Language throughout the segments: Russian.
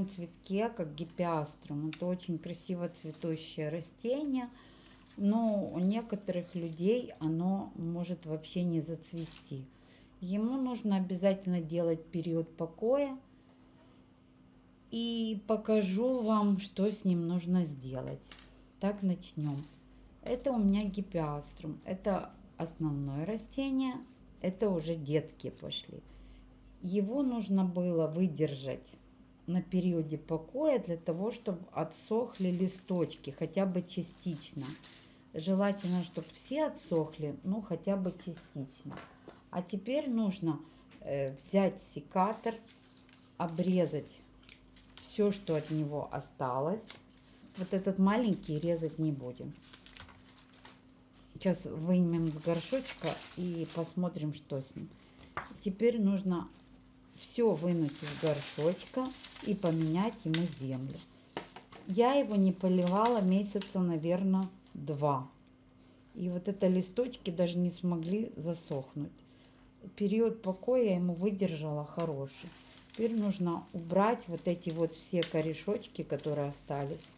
таком цветке, как гипиаструм. Это очень красиво цветущее растение, но у некоторых людей оно может вообще не зацвести. Ему нужно обязательно делать период покоя. И покажу вам, что с ним нужно сделать. Так, начнем. Это у меня гипиаструм. Это основное растение. Это уже детские пошли. Его нужно было выдержать на периоде покоя для того, чтобы отсохли листочки, хотя бы частично. Желательно, чтобы все отсохли, ну хотя бы частично. А теперь нужно э, взять секатор, обрезать все, что от него осталось. Вот этот маленький резать не будем. Сейчас вымем с горшочка и посмотрим, что с ним. Теперь нужно все вынуть из горшочка и поменять ему землю. Я его не поливала месяца, наверное, два. И вот это листочки даже не смогли засохнуть. Период покоя я ему выдержала хороший. Теперь нужно убрать вот эти вот все корешочки, которые остались.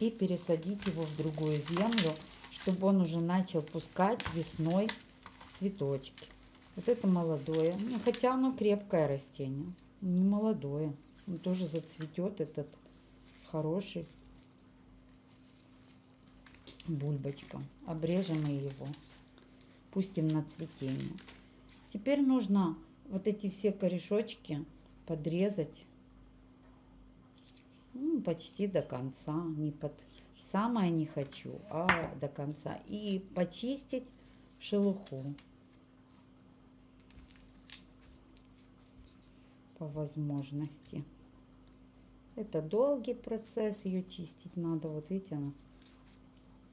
И пересадить его в другую землю, чтобы он уже начал пускать весной цветочки. Вот это молодое. Ну, хотя оно крепкое растение. Не молодое. Он тоже зацветет этот хороший бульбочка. Обрежем мы его. Пустим на цветение. Теперь нужно вот эти все корешочки подрезать ну, почти до конца. Не под самое не хочу, а до конца. И почистить шелуху. По возможности. Это долгий процесс, ее чистить надо, вот видите она.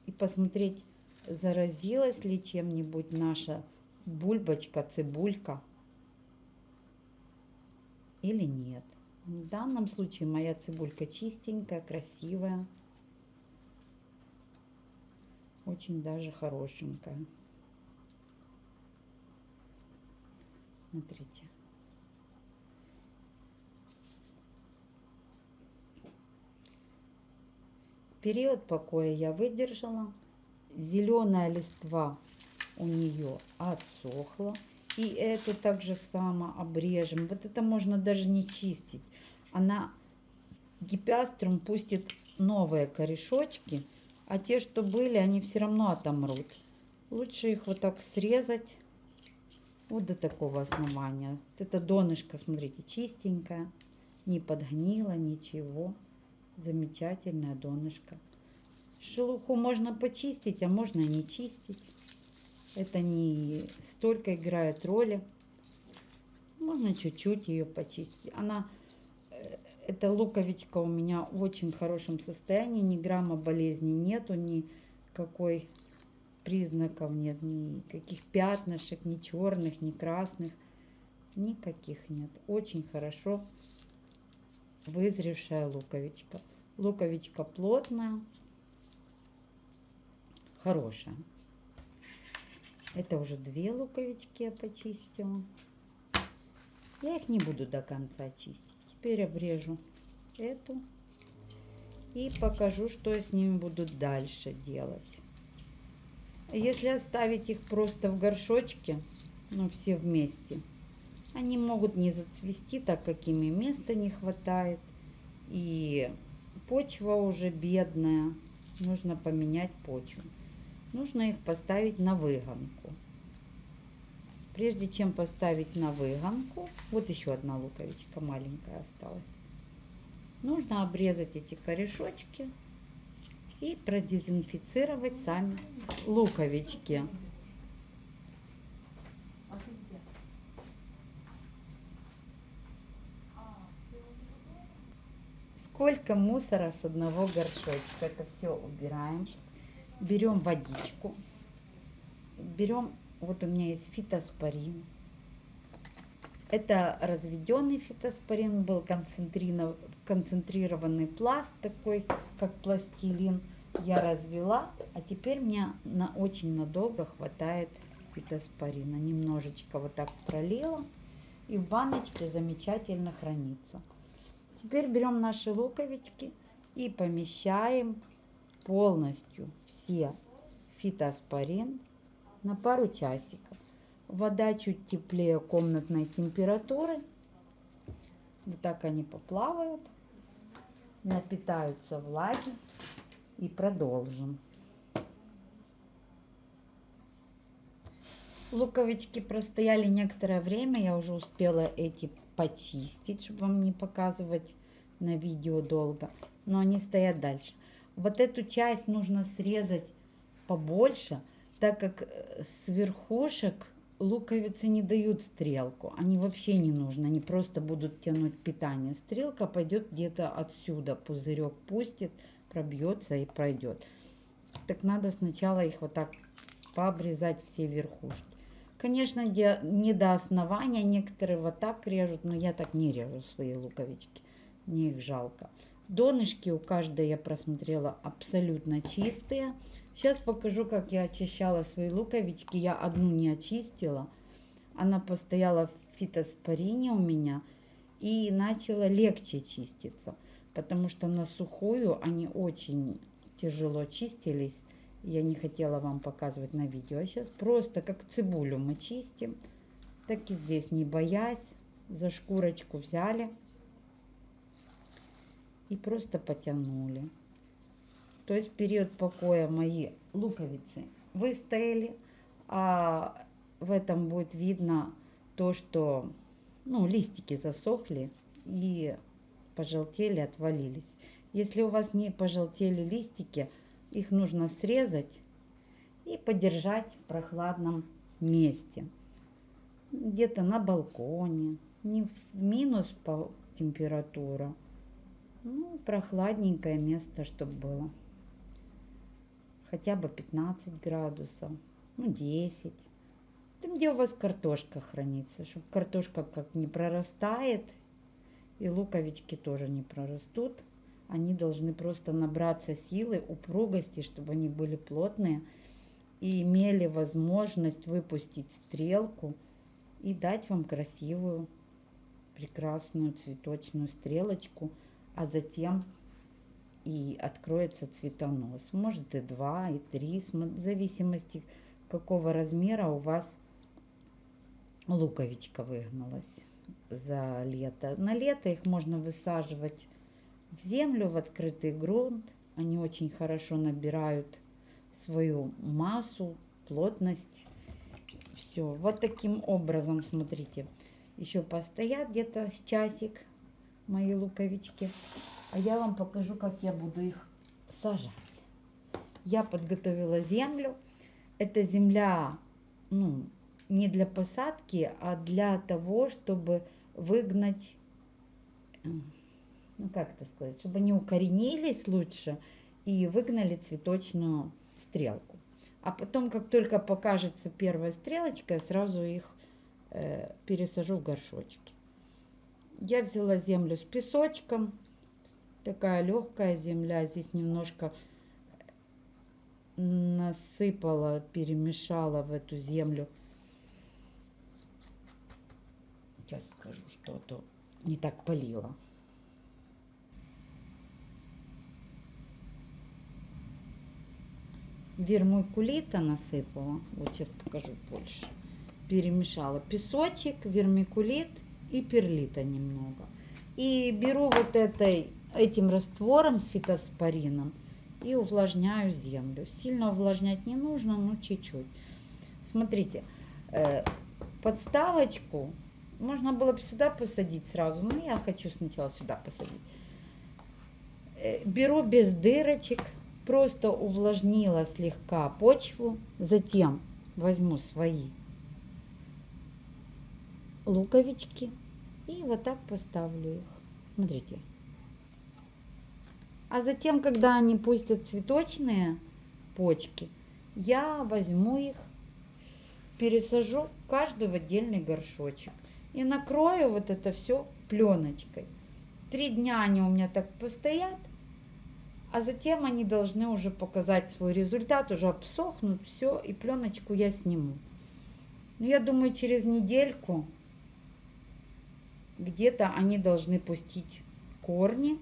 И посмотреть, заразилась ли чем-нибудь наша бульбочка, цибулька или нет. В данном случае моя цибулька чистенькая, красивая. Очень даже хорошенькая. Смотрите. Период покоя я выдержала. Зеленая листва у нее отсохла. И эту также само обрежем. Вот это можно даже не чистить. Она гипиаструм пустит новые корешочки, а те, что были, они все равно отомрут. Лучше их вот так срезать вот до такого основания. Это донышко, смотрите, чистенькое, не подгнило, ничего замечательное донышко. Шелуху можно почистить, а можно не чистить. Это не столько играет роли. Можно чуть-чуть ее почистить. Она, э, эта луковичка у меня в очень хорошем состоянии. Ни грамма болезни нету, никакой признаков нет. Никаких пятнышек, ни черных, ни красных. Никаких нет. Очень хорошо вызревшая луковичка. Луковичка плотная, хорошая. Это уже две луковички я почистила. Я их не буду до конца чистить. Теперь обрежу эту и покажу, что я с ними буду дальше делать. Если оставить их просто в горшочке, ну все вместе, они могут не зацвести, так как ими места не хватает. И почва уже бедная. Нужно поменять почву. Нужно их поставить на выгонку. Прежде чем поставить на выгонку, вот еще одна луковичка маленькая осталась. Нужно обрезать эти корешочки и продезинфицировать сами луковички. Сколько мусора с одного горшочка. Это все убираем. Берем водичку. Берем, вот у меня есть фитоспорин. Это разведенный фитоспорин был, концентрированный пласт такой, как пластилин. Я развела, а теперь мне на очень надолго хватает фитоспорина. Немножечко вот так пролила. и в баночке замечательно хранится. Теперь берем наши луковички и помещаем полностью все фитоспорин на пару часиков. Вода чуть теплее комнатной температуры. Вот так они поплавают, напитаются влаги и продолжим. Луковички простояли некоторое время, я уже успела эти почистить, чтобы вам не показывать на видео долго, но они стоят дальше. Вот эту часть нужно срезать побольше, так как э, с верхушек луковицы не дают стрелку, они вообще не нужны, они просто будут тянуть питание. Стрелка пойдет где-то отсюда, пузырек пустит, пробьется и пройдет. Так надо сначала их вот так пообрезать все верхушки. Конечно, не до основания, некоторые вот так режут, но я так не режу свои луковички, мне их жалко. Донышки у каждой я просмотрела абсолютно чистые. Сейчас покажу, как я очищала свои луковички. Я одну не очистила. Она постояла в фитоспорине у меня и начала легче чиститься, потому что на сухую они очень тяжело чистились я не хотела вам показывать на видео. А сейчас просто как цибулю мы чистим. Так и здесь, не боясь, за шкурочку взяли и просто потянули. То есть в период покоя мои луковицы выстояли, а в этом будет видно то, что ну, листики засохли и пожелтели, отвалились. Если у вас не пожелтели листики, их нужно срезать и подержать в прохладном месте. Где-то на балконе, не в минус по температура. Ну, прохладненькое место, чтобы было. Хотя бы 15 градусов, ну 10. Там, где у вас картошка хранится, чтобы картошка как не прорастает, и луковички тоже не прорастут они должны просто набраться силы, упругости, чтобы они были плотные и имели возможность выпустить стрелку и дать вам красивую, прекрасную цветочную стрелочку, а затем и откроется цветонос. Может и два, и три, в зависимости какого размера у вас луковичка выгналась за лето. На лето их можно высаживать в землю, в открытый грунт. Они очень хорошо набирают свою массу, плотность. Все, вот таким образом, смотрите, еще постоят где-то с часик мои луковички. А я вам покажу, как я буду их сажать. Я подготовила землю. Это земля, ну, не для посадки, а для того, чтобы выгнать ну как это сказать, чтобы они укоренились лучше и выгнали цветочную стрелку. А потом, как только покажется первая стрелочка, я сразу их э, пересажу в горшочки. Я взяла землю с песочком. Такая легкая земля. Здесь немножко насыпала, перемешала в эту землю. Сейчас скажу, что то не так полила. Вермикулита насыпала. Вот сейчас покажу больше. Перемешала песочек, вермикулит и перлита немного. И беру вот этой, этим раствором с фитоспорином и увлажняю землю. Сильно увлажнять не нужно, но чуть-чуть. Смотрите, э, подставочку можно было бы сюда посадить сразу, но я хочу сначала сюда посадить. Э, беру без дырочек, просто увлажнила слегка почву, затем возьму свои луковички и вот так поставлю их. Смотрите. А затем, когда они пустят цветочные почки, я возьму их, пересажу каждую в отдельный горшочек и накрою вот это все пленочкой. Три дня они у меня так постоят, а затем они должны уже показать свой результат, уже обсохнут, все, и пленочку я сниму. Но ну, я думаю, через недельку где-то они должны пустить корни,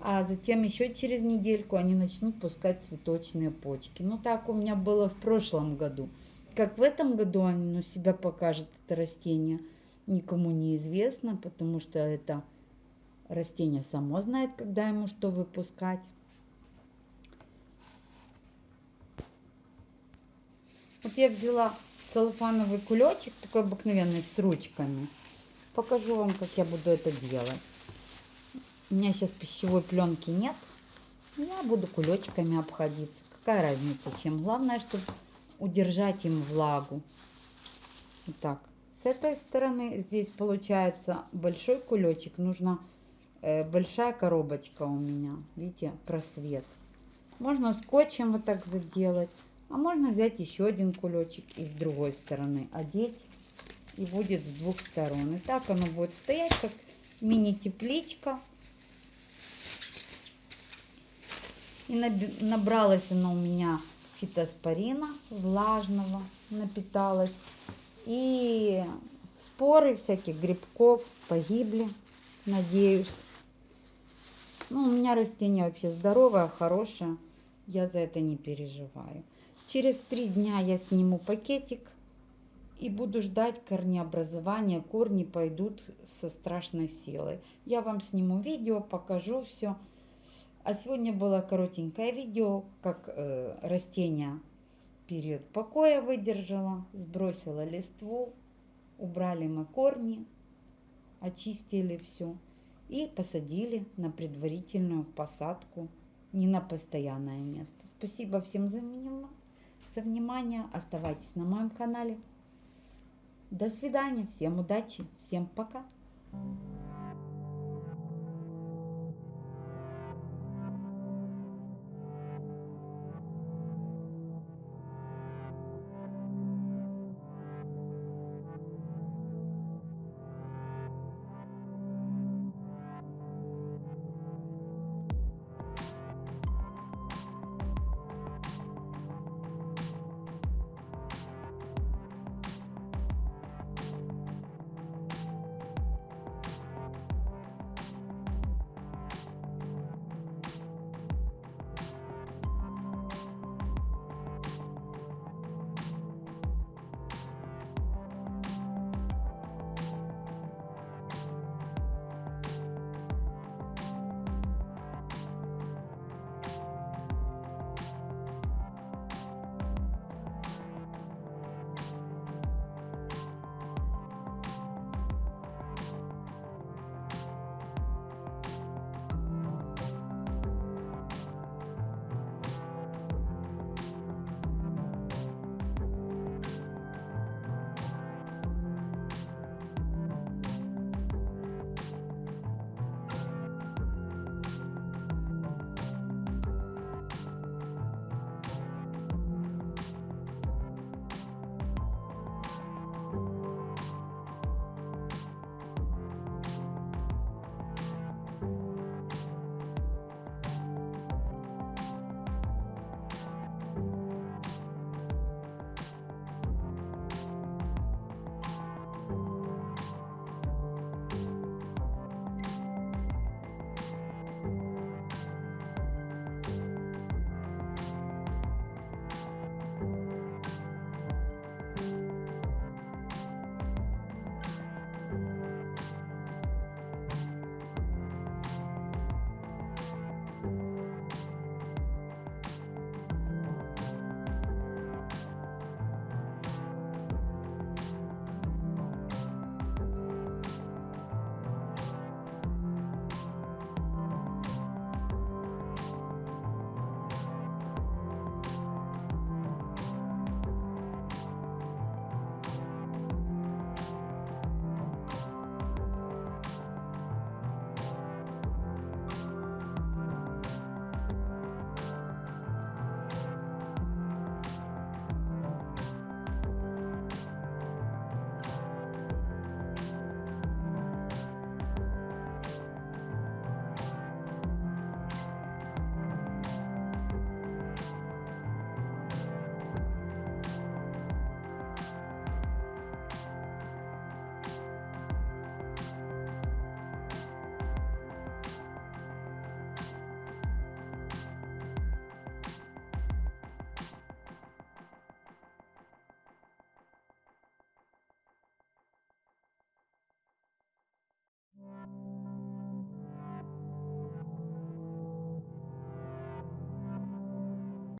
а затем еще через недельку они начнут пускать цветочные почки. Ну так у меня было в прошлом году. Как в этом году оно себя покажет, это растение, никому не известно, потому что это растение само знает, когда ему что выпускать. Вот я взяла целлофановый кулечек, такой обыкновенный, с ручками. Покажу вам, как я буду это делать. У меня сейчас пищевой пленки нет. Я буду кулечками обходиться. Какая разница, чем. Главное, чтобы удержать им влагу. Вот так. С этой стороны здесь получается большой кулечек. Нужна э, большая коробочка у меня. Видите, просвет. Можно скотчем вот так заделать. А можно взять еще один кулечек и с другой стороны одеть. И будет с двух сторон. И так оно будет стоять, как мини-тепличка. И набралась она у меня фитоспорина влажного, напиталась. И споры всяких грибков погибли, надеюсь. Ну, у меня растение вообще здоровое, хорошее. Я за это не переживаю. Через три дня я сниму пакетик и буду ждать корнеобразования. Корни пойдут со страшной силой. Я вам сниму видео, покажу все. А сегодня было коротенькое видео, как э, растение период покоя выдержала, сбросила листву, убрали мы корни, очистили все и посадили на предварительную посадку, не на постоянное место. Спасибо всем за внимание за внимание. Оставайтесь на моем канале. До свидания. Всем удачи. Всем пока.